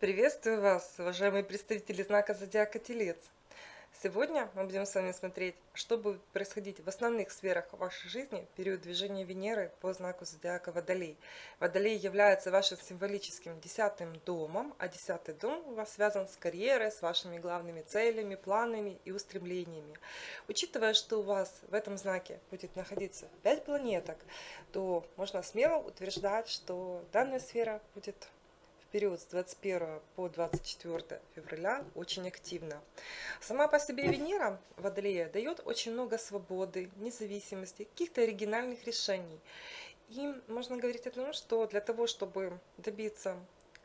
Приветствую вас, уважаемые представители знака Зодиака Телец. Сегодня мы будем с вами смотреть, что будет происходить в основных сферах вашей жизни в период движения Венеры по знаку Зодиака Водолей. Водолей является вашим символическим десятым домом, а десятый дом у вас связан с карьерой, с вашими главными целями, планами и устремлениями. Учитывая, что у вас в этом знаке будет находиться 5 планеток, то можно смело утверждать, что данная сфера будет период с 21 по 24 февраля очень активно. Сама по себе Венера, Водолея, дает очень много свободы, независимости, каких-то оригинальных решений. И можно говорить о том, что для того, чтобы добиться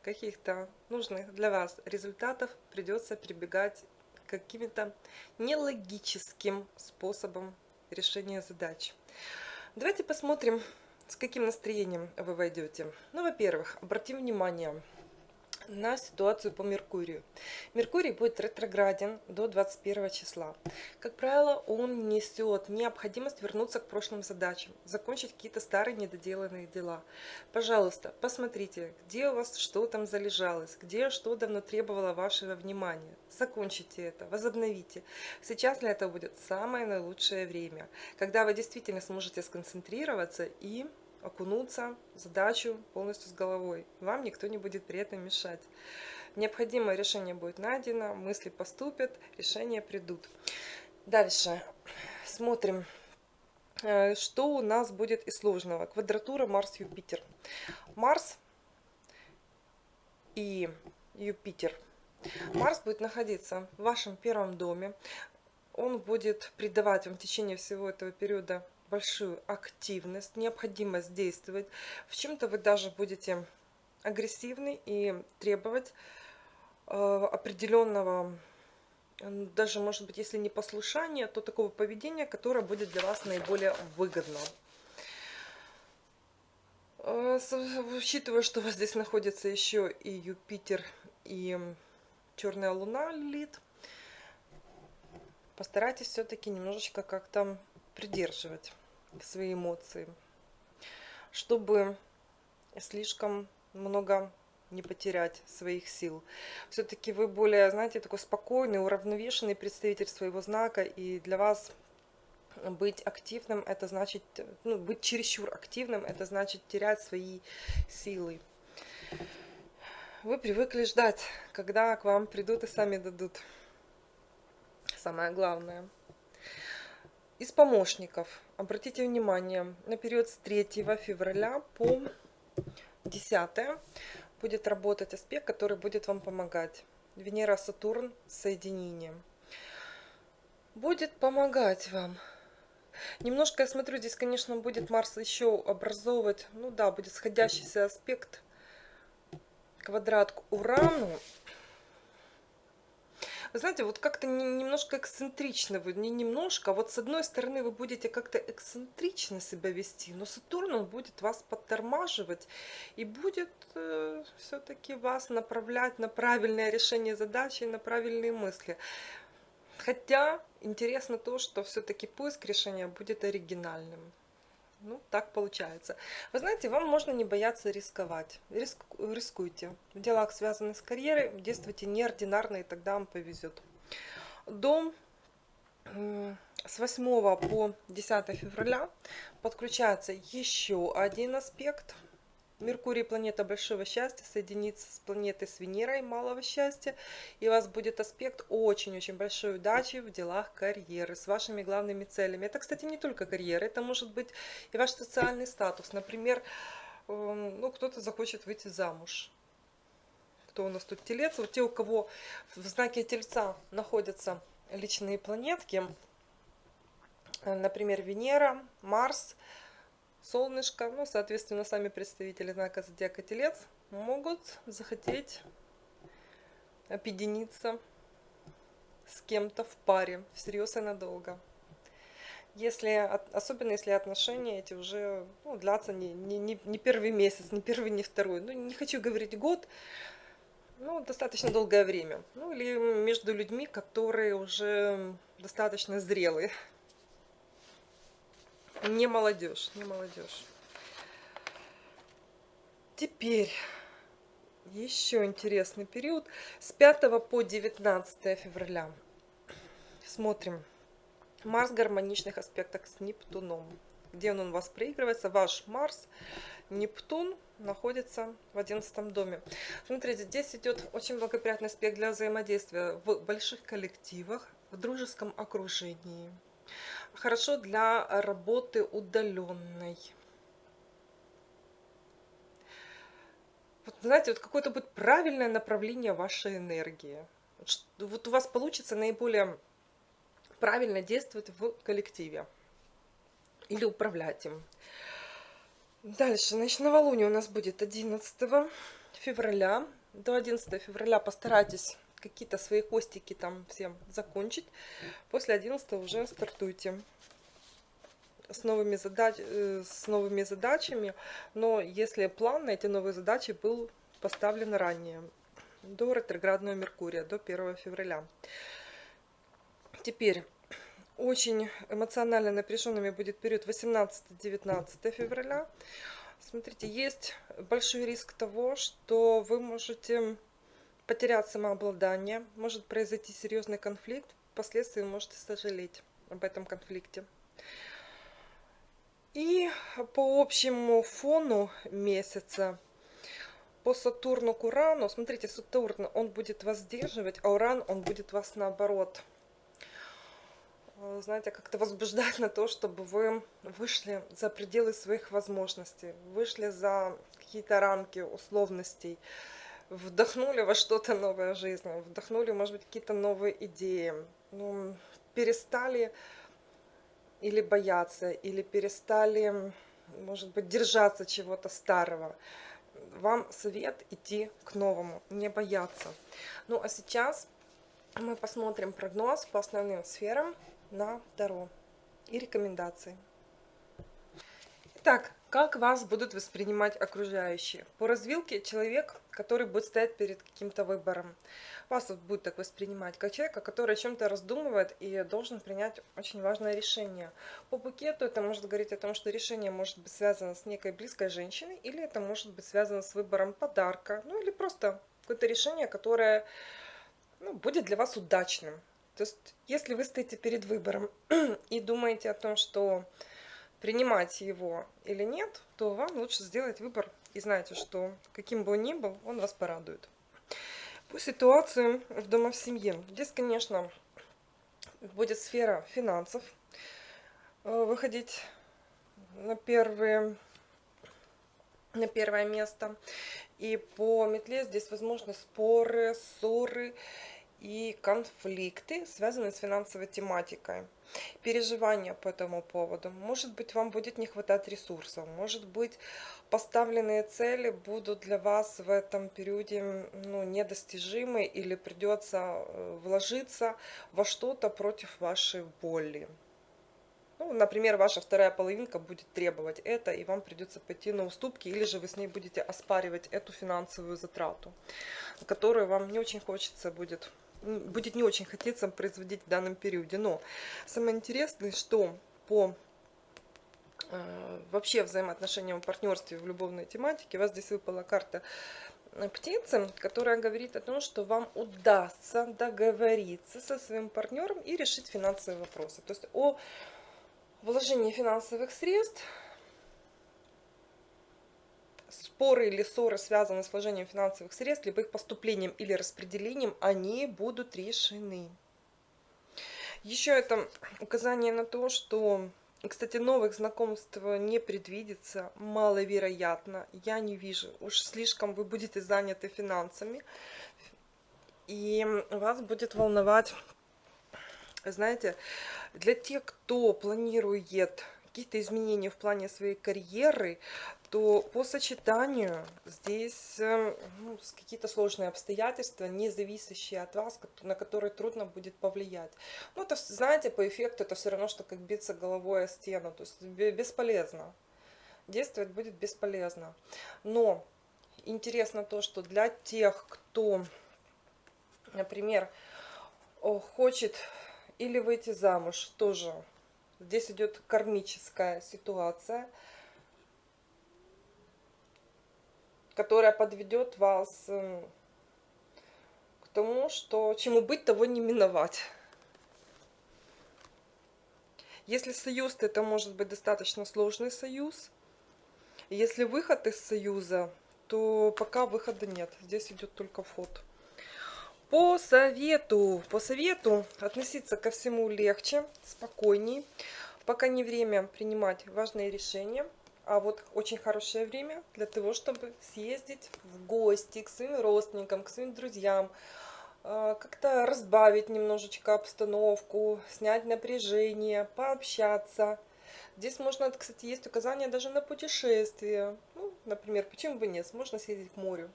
каких-то нужных для вас результатов, придется прибегать к каким-то нелогическим способам решения задач. Давайте посмотрим, с каким настроением вы войдете. Ну, во-первых, обратим внимание – на ситуацию по Меркурию. Меркурий будет ретрограден до 21 числа. Как правило, он несет необходимость вернуться к прошлым задачам, закончить какие-то старые недоделанные дела. Пожалуйста, посмотрите, где у вас что там залежалось, где что давно требовало вашего внимания. Закончите это, возобновите. Сейчас для этого будет самое наилучшее время, когда вы действительно сможете сконцентрироваться и окунуться в задачу полностью с головой. Вам никто не будет при этом мешать. Необходимое решение будет найдено, мысли поступят, решения придут. Дальше смотрим, э, что у нас будет из сложного. Квадратура Марс-Юпитер. Марс и Юпитер. Марс будет находиться в вашем первом доме. Он будет придавать вам в течение всего этого периода большую активность, необходимость действовать. В чем-то вы даже будете агрессивны и требовать э, определенного, даже, может быть, если не послушания, то такого поведения, которое будет для вас наиболее выгодно. Э, учитывая, что у вас здесь находится еще и Юпитер, и черная луна Лилит, постарайтесь все-таки немножечко как-то придерживать свои эмоции, чтобы слишком много не потерять своих сил. Все-таки вы более, знаете, такой спокойный, уравновешенный представитель своего знака, и для вас быть активным, это значит, ну, быть чересчур активным, это значит терять свои силы. Вы привыкли ждать, когда к вам придут и сами дадут. Самое главное – из помощников, обратите внимание, на период с 3 февраля по 10 будет работать аспект, который будет вам помогать. Венера-Сатурн соединение. Будет помогать вам. Немножко, я смотрю, здесь, конечно, будет Марс еще образовывать, ну да, будет сходящийся аспект, квадрат к Урану. Вы знаете, вот как-то немножко эксцентрично вы, не немножко, а вот с одной стороны вы будете как-то эксцентрично себя вести, но Сатурн, он будет вас подтормаживать и будет э, все-таки вас направлять на правильное решение задачи, на правильные мысли. Хотя интересно то, что все-таки поиск решения будет оригинальным. Ну, так получается. Вы знаете, вам можно не бояться рисковать. Риск, рискуйте. В делах, связанных с карьерой, действуйте неординарно, и тогда вам повезет. Дом с 8 по 10 февраля подключается еще один аспект – Меркурий, планета большого счастья, соединится с планетой с Венерой малого счастья, и у вас будет аспект очень-очень большой удачи в делах карьеры, с вашими главными целями. Это, кстати, не только карьера, это может быть и ваш социальный статус. Например, эм, ну, кто-то захочет выйти замуж. Кто у нас тут телец? Вот те, у кого в знаке тельца находятся личные планетки, например, Венера, Марс – солнышко, ну, соответственно, сами представители знака зодиака Телец могут захотеть объединиться с кем-то в паре, всерьез и надолго. Если, особенно если отношения эти уже ну, длятся не, не, не, не первый месяц, не первый, не второй. Ну, не хочу говорить год, ну, достаточно долгое время. Ну, или между людьми, которые уже достаточно зрелые. Не молодежь, не молодежь. Теперь еще интересный период с 5 по 19 февраля. Смотрим. Марс в гармоничных аспектах с Нептуном. Где он у вас проигрывается? Ваш Марс, Нептун находится в 11 доме. Смотрите, здесь идет очень благоприятный аспект для взаимодействия в больших коллективах, в дружеском окружении. Хорошо для работы удаленной. Вот, знаете, вот какое-то будет правильное направление вашей энергии. Вот у вас получится наиболее правильно действовать в коллективе или управлять им. Дальше, значит, новолуние у нас будет 11 февраля. До 11 февраля постарайтесь какие-то свои хостики там всем закончить. После 11 уже стартуйте с новыми, задач, э, с новыми задачами, но если план на эти новые задачи был поставлен ранее, до ретроградного Меркурия, до 1 февраля. Теперь, очень эмоционально напряженными будет период 18-19 февраля. Смотрите, есть большой риск того, что вы можете потерять самообладание, может произойти серьезный конфликт, впоследствии можете сожалеть об этом конфликте. И по общему фону месяца, по Сатурну к Урану, смотрите, Сатурн, он будет вас сдерживать, а Уран, он будет вас наоборот, э, знаете, как-то возбуждать на то, чтобы вы вышли за пределы своих возможностей, вышли за какие-то рамки условностей, вдохнули во что-то новое в жизни, вдохнули, может быть, какие-то новые идеи, ну, перестали или бояться, или перестали, может быть, держаться чего-то старого. Вам совет идти к новому, не бояться. Ну а сейчас мы посмотрим прогноз по основным сферам на Таро и рекомендации. Итак, как вас будут воспринимать окружающие? По развилке человек, который будет стоять перед каким-то выбором вас будет так воспринимать, как человека, который о чем-то раздумывает и должен принять очень важное решение. По букету это может говорить о том, что решение может быть связано с некой близкой женщиной, или это может быть связано с выбором подарка, ну или просто какое-то решение, которое ну, будет для вас удачным. То есть, если вы стоите перед выбором и думаете о том, что принимать его или нет, то вам лучше сделать выбор и знаете, что каким бы он ни был, он вас порадует. По ситуации в дома в семье. Здесь, конечно, будет сфера финансов э, выходить на, первые, на первое место. И по метле здесь возможны споры, ссоры и конфликты, связанные с финансовой тематикой. Переживания по этому поводу. Может быть, вам будет не хватать ресурсов. Может быть, поставленные цели будут для вас в этом периоде ну, недостижимы или придется э, вложиться во что-то против вашей боли. Ну, например, ваша вторая половинка будет требовать это, и вам придется пойти на уступки, или же вы с ней будете оспаривать эту финансовую затрату, которую вам не очень хочется будет будет не очень хотеться производить в данном периоде. Но самое интересное, что по э, вообще взаимоотношениям в партнерстве в любовной тематике, у вас здесь выпала карта э, птицы, которая говорит о том, что вам удастся договориться со своим партнером и решить финансовые вопросы. То есть о вложении финансовых средств споры или ссоры, связанные с вложением финансовых средств, либо их поступлением или распределением, они будут решены. Еще это указание на то, что, кстати, новых знакомств не предвидится, маловероятно, я не вижу. Уж слишком вы будете заняты финансами, и вас будет волновать, знаете, для тех, кто планирует какие-то изменения в плане своей карьеры, то по сочетанию здесь эм, ну, какие-то сложные обстоятельства, не зависящие от вас, на которые трудно будет повлиять. Ну, это, знаете, по эффекту это все равно, что как биться головой о стену, то есть бесполезно. Действовать будет бесполезно. Но интересно то, что для тех, кто, например, хочет или выйти замуж, тоже здесь идет кармическая ситуация – которая подведет вас эм, к тому, что чему быть, того не миновать. Если союз, то это может быть достаточно сложный союз. Если выход из союза, то пока выхода нет. Здесь идет только вход. По совету, по совету относиться ко всему легче, спокойней. Пока не время принимать важные решения, а вот очень хорошее время для того, чтобы съездить в гости к своим родственникам, к своим друзьям, а, как-то разбавить немножечко обстановку, снять напряжение, пообщаться. Здесь можно, кстати, есть указания даже на путешествие. Ну, например, почему бы нет, можно съездить к морю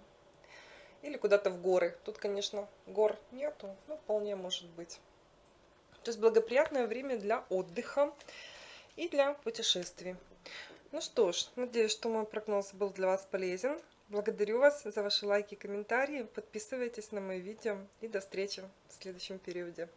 или куда-то в горы. Тут, конечно, гор нету, но вполне может быть. То есть благоприятное время для отдыха и для путешествий. Ну что ж, надеюсь, что мой прогноз был для вас полезен. Благодарю вас за ваши лайки и комментарии. Подписывайтесь на мои видео и до встречи в следующем периоде.